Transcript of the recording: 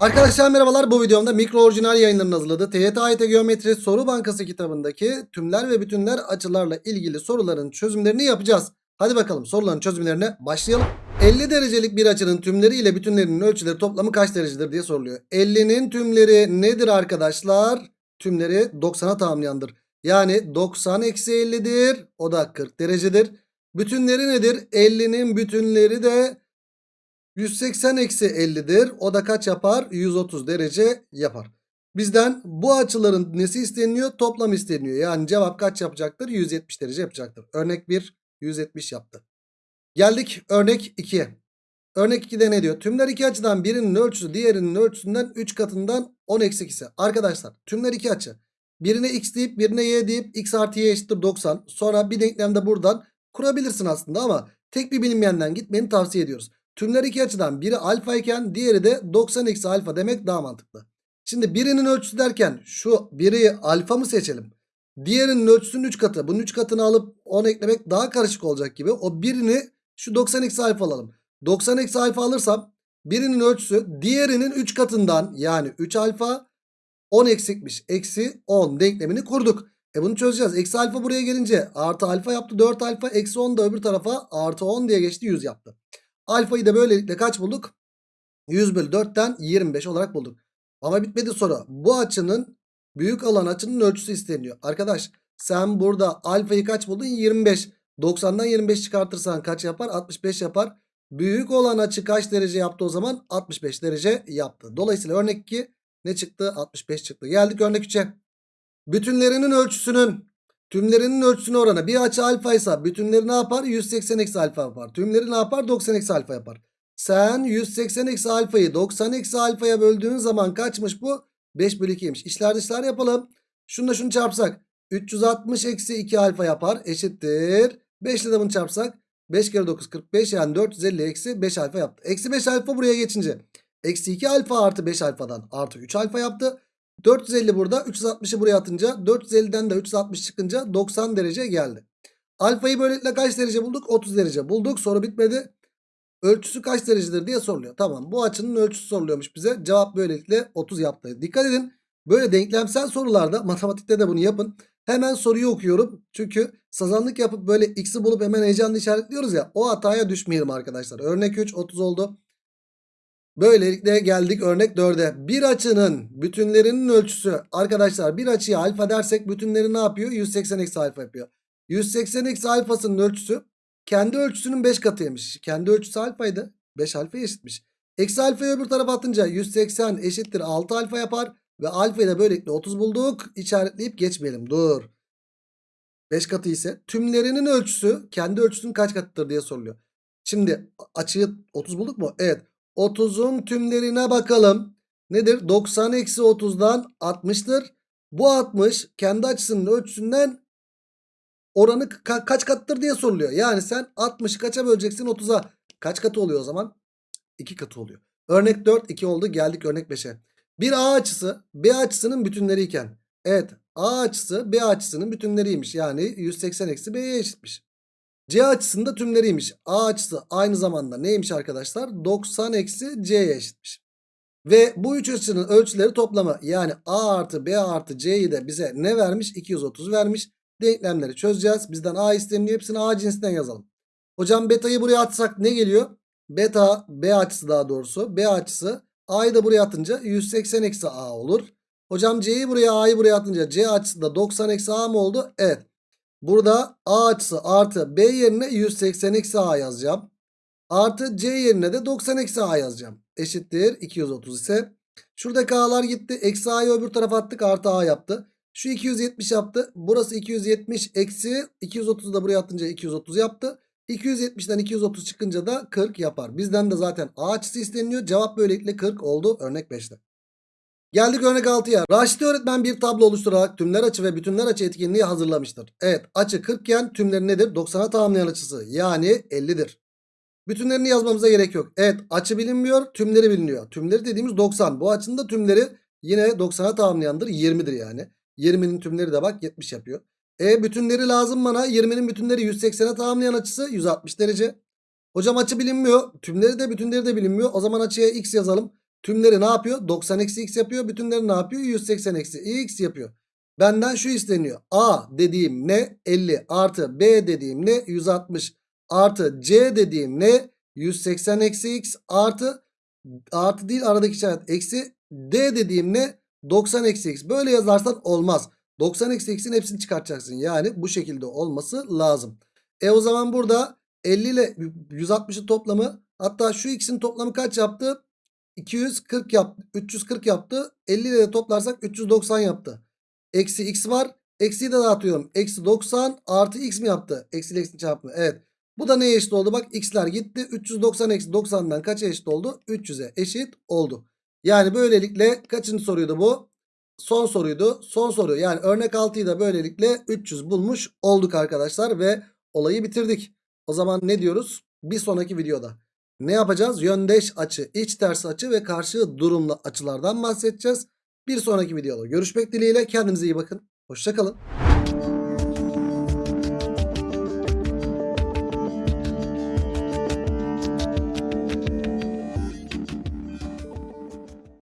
Arkadaşlar merhabalar bu videomda mikro orijinal yayınlarının hazırladığı TYT AYT Geometri Soru Bankası kitabındaki tümler ve bütünler açılarla ilgili soruların çözümlerini yapacağız. Hadi bakalım soruların çözümlerine başlayalım. 50 derecelik bir açının tümleri ile bütünlerinin ölçüleri toplamı kaç derecedir diye soruluyor. 50'nin tümleri nedir arkadaşlar? Tümleri 90'a tamamlayandır. Yani 90 eksi 50'dir. O da 40 derecedir. Bütünleri nedir? 50'nin bütünleri de 180 eksi 50'dir. O da kaç yapar? 130 derece yapar. Bizden bu açıların nesi isteniyor? Toplam isteniyor. Yani cevap kaç yapacaktır? 170 derece yapacaktır. Örnek 1 170 yaptı. Geldik örnek 2'ye. Örnek 2'de ne diyor? Tümler iki açıdan birinin ölçüsü diğerinin ölçüsünden 3 katından 10 eksi ise. Arkadaşlar tümler iki açı. Birine x deyip birine y deyip x artı y eşittir 90. Sonra bir denklemde buradan kurabilirsin aslında ama tek bir bilinmeyenden gitmeni tavsiye ediyoruz. Tümler iki açıdan biri alfa iken diğeri de 90 eksi alfa demek daha mantıklı. Şimdi birinin ölçüsü derken şu biri alfa mı seçelim? Diğerinin ölçüsünün 3 katı. Bunun 3 katını alıp 10 eklemek daha karışık olacak gibi. O birini şu 90 eksi alfa alalım. 90 eksi alfa alırsam birinin ölçüsü diğerinin 3 katından yani 3 alfa 10 eksikmiş. Eksi 10 denklemini kurduk. E bunu çözeceğiz. Eksi alfa buraya gelince artı alfa yaptı 4 alfa. Eksi 10 da öbür tarafa artı 10 diye geçti 100 yaptı. Alfayı da böylelikle kaç bulduk? 100 bölü 4'ten 25 olarak bulduk. Ama bitmedi soru. Bu açının büyük olan açının ölçüsü isteniyor. Arkadaş sen burada alfayı kaç buldun? 25. 90'dan 25 çıkartırsan kaç yapar? 65 yapar. Büyük olan açı kaç derece yaptı o zaman? 65 derece yaptı. Dolayısıyla örnek 2 ne çıktı? 65 çıktı. Geldik örnek 3'e. Bütünlerinin ölçüsünün tümlerinin ölçüsüne oranı bir açı alfa ise bütünleri ne yapar? 180 eksi alfa yapar. Tümleri ne yapar? 90 eksi alfa yapar. Sen 180 eksi alfayı 90 eksi alfaya böldüğün zaman kaçmış bu? 5 bölü 2'ymiş. İşler dışlar yapalım. Şununla şunu çarpsak 360 eksi 2 alfa yapar eşittir. 5 ile de bunu çarpsak 5 kere 9 45 yani 450 eksi 5 alfa yaptı. Eksi 5 alfa buraya geçince eksi 2 alfa artı 5 alfadan artı 3 alfa yaptı. 450 burada 360'ı buraya atınca 450'den de 360 çıkınca 90 derece geldi. Alfayı böylelikle kaç derece bulduk? 30 derece bulduk. Soru bitmedi. Ölçüsü kaç derecedir diye soruluyor. Tamam bu açının ölçüsü soruluyormuş bize. Cevap böylelikle 30 yaptı. Dikkat edin. Böyle denklemsel sorularda matematikte de bunu yapın. Hemen soruyu okuyorum. Çünkü sazanlık yapıp böyle x'i bulup hemen heyecanlı işaretliyoruz ya. O hataya düşmeyelim arkadaşlar. Örnek 3 30 oldu. Böylelikle geldik örnek 4'e. Bir açının bütünlerinin ölçüsü arkadaşlar bir açıya alfa dersek bütünleri ne yapıyor? 180 eksi alfa yapıyor. 180 eksi alfasının ölçüsü kendi ölçüsünün 5 katıymış. Kendi ölçüsü alfaydı. 5 alfa eşitmiş. Eksi alfayı öbür tarafa atınca 180 eşittir 6 alfa yapar. Ve alfayı da böylelikle 30 bulduk. İşaretleyip geçmeyelim. Dur. 5 katı ise tümlerinin ölçüsü kendi ölçüsünün kaç katıdır diye soruluyor. Şimdi açıyı 30 bulduk mu? Evet. 30'un tümlerine bakalım. Nedir? 90 eksi 30'dan 60'tır. Bu 60 kendi açısının ölçüsünden oranı ka- kaç kattır diye soruluyor. Yani sen 60'ı kaça böleceksin 30'a? Kaç katı oluyor o zaman? 2 katı oluyor. Örnek 4 2 oldu geldik örnek 5'e. Bir A açısı B açısının bütünleri iken. Evet A açısı B açısının bütünleriymiş. Yani 180 eksi B'ye eşitmiş. C açısında tümleriymiş. A açısı aynı zamanda neymiş arkadaşlar? 90 eksi C'ye eşitmiş. Ve bu üç açının ölçüleri toplamı yani A artı B artı C'yi de bize ne vermiş? 230 vermiş. Denklemleri çözeceğiz. Bizden A isteniyor. Hepsini A cinsinden yazalım. Hocam beta'yı buraya atsak ne geliyor? Beta B açısı daha doğrusu. B açısı A'yı da buraya atınca 180 eksi A olur. Hocam C'yi buraya A'yı buraya atınca C açısı da 90 eksi A mı oldu? Evet. Burada A açısı artı B yerine 180 eksi A yazacağım. Artı C yerine de 90 eksi A yazacağım. Eşittir 230 ise. Şuradaki A'lar gitti. Eksi A'yı öbür tarafa attık artı A yaptı. Şu 270 yaptı. Burası 270 eksi 230 da buraya atınca 230 yaptı. 270'den 230 çıkınca da 40 yapar. Bizden de zaten A açısı isteniyor. Cevap böylelikle 40 oldu örnek 5'te. Geldik örnek 6'ya. Raşit öğretmen bir tablo oluşturarak tümler açı ve bütünler açı etkinliği hazırlamıştır. Evet açı 40 iken tümleri nedir? 90'a tamamlayan açısı yani 50'dir. Bütünlerini yazmamıza gerek yok. Evet açı bilinmiyor tümleri biliniyor. Tümleri dediğimiz 90. Bu açının da tümleri yine 90'a tamamlayandır 20'dir yani. 20'nin tümleri de bak 70 yapıyor. E bütünleri lazım bana. 20'nin bütünleri 180'e tamamlayan açısı 160 derece. Hocam açı bilinmiyor. Tümleri de bütünleri de bilinmiyor. O zaman açıya x yazalım. Tümleri ne yapıyor? 90 eksi x yapıyor. Bütünleri ne yapıyor? 180 eksi x yapıyor. Benden şu isteniyor. A dediğim ne? 50 artı B dediğim ne? 160 artı C dediğim ne? 180 eksi x artı artı değil aradaki işaret eksi D dediğim ne? 90 eksi x. Böyle yazarsan olmaz. 90 eksi x'in hepsini çıkartacaksın. Yani bu şekilde olması lazım. E o zaman burada 50 ile 160'ın toplamı hatta şu x'in toplamı kaç yaptı? 240 yaptı. 340 yaptı. 50 ile toplarsak 390 yaptı. Eksi x var. Eksiyi de dağıtıyorum. Eksi 90 artı x mi yaptı? Eksi ile eksi çarpımı. Evet. Bu da neye eşit oldu? Bak x'ler gitti. 390 eksi 90'dan kaça eşit oldu? 300'e eşit oldu. Yani böylelikle kaçıncı soruydu bu? Son soruydu. Son soru. Yani örnek 6'yı da böylelikle 300 bulmuş olduk arkadaşlar. Ve olayı bitirdik. O zaman ne diyoruz? Bir sonraki videoda. Ne yapacağız? Yöndeş açı, iç ters açı ve karşı durumlu açılardan bahsedeceğiz. Bir sonraki videoda görüşmek dileğiyle. Kendinize iyi bakın. Hoşçakalın.